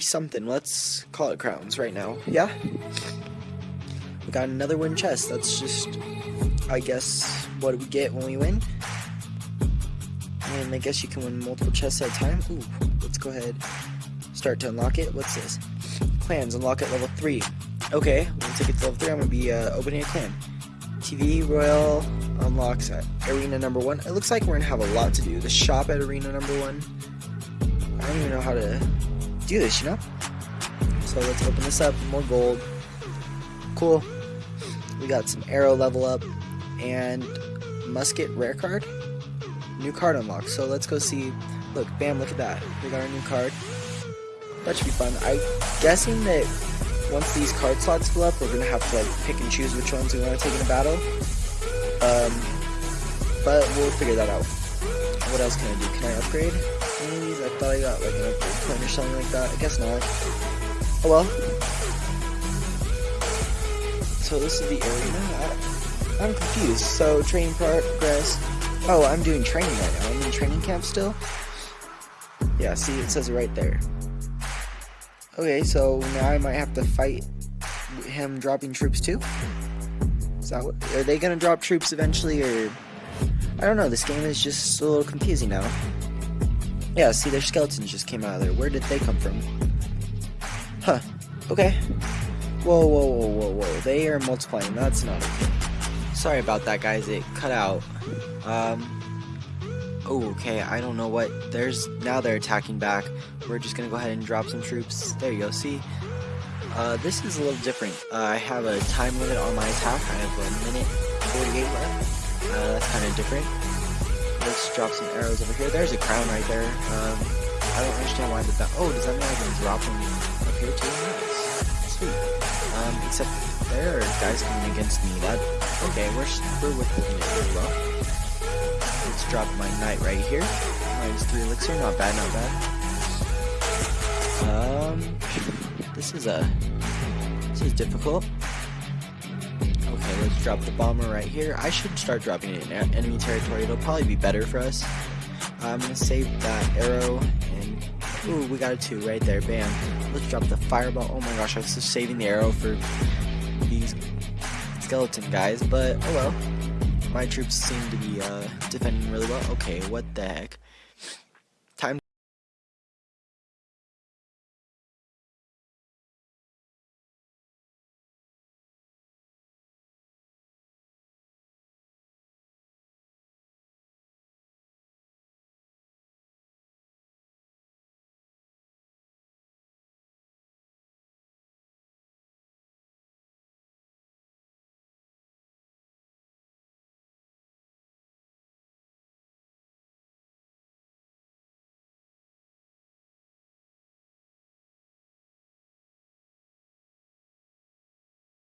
something. Let's call it crowns right now. Yeah? We got another win chest. That's just, I guess, what we get when we win. And I guess you can win multiple chests at a time. Ooh, let's go ahead. Start to unlock it. What's this? Clans, unlock at level 3. Okay, once I get to level 3, I'm going to be uh, opening a clan. TV Royale unlocks at Arena number 1. It looks like we're going to have a lot to do. The shop at Arena number 1. I don't even know how to do this, you know? So let's open this up. More gold. Cool. We got some arrow level up and musket rare card. New card unlocked. So let's go see. Look, bam, look at that. We got our new card. That should be fun. I'm guessing that once these card slots fill up, we're gonna have to like pick and choose which ones we want to take in a battle. Um, but we'll figure that out. What else can I do? Can I upgrade? I thought I got like an upgrade point or something like that. I guess not. Oh well. So this is the arena. I, I'm confused. So training progress. Oh, I'm doing training right now. I'm in training camp still. Yeah, see, it says it right there. Okay, so now I might have to fight him dropping troops too. Is that what? Are they gonna drop troops eventually, or I don't know. This game is just a little confusing now. Yeah, see, their skeletons just came out of there. Where did they come from? Huh. Okay. Whoa, whoa, whoa, whoa, whoa. They are multiplying. That's not okay. Sorry about that, guys. It cut out. Um. Oh, okay. I don't know what. There's now they're attacking back. We're just gonna go ahead and drop some troops. There you go. See. Uh, this is a little different. Uh, I have a time limit on my attack. I have a minute 48 left. Uh, that's kind of different. Let's drop some arrows over here. There's a crown right there. Um, I don't understand why did that. Oh, does that mean I can drop them up here too? Nice. Sweet. Um, except there are guys coming against me. That okay? We're we're withholding it really well. Let's drop my knight right here. Minus three elixir. Not bad. Not bad. Um, this is a this is difficult. Okay, let's drop the bomber right here. I should start dropping it in enemy territory. It'll probably be better for us. I'm gonna save that arrow and ooh, we got a two right there. Bam. Let's drop the fireball. Oh my gosh, I was just saving the arrow for these skeleton guys, but oh well. My troops seem to be uh, defending really well. Okay, what the heck?